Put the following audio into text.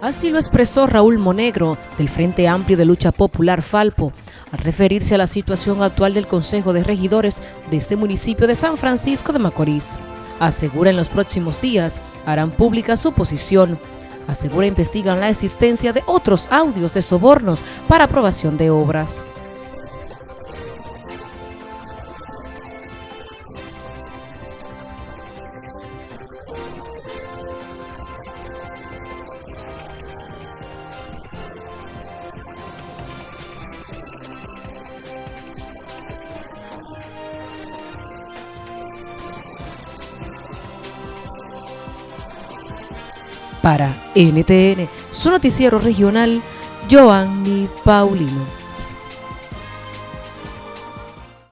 Así lo expresó Raúl Monegro, del Frente Amplio de Lucha Popular Falpo, al referirse a la situación actual del Consejo de Regidores de este municipio de San Francisco de Macorís. Asegura en los próximos días harán pública su posición. Asegura investigan la existencia de otros audios de sobornos para aprobación de obras. Para NTN, su noticiero regional, Joanny Paulino.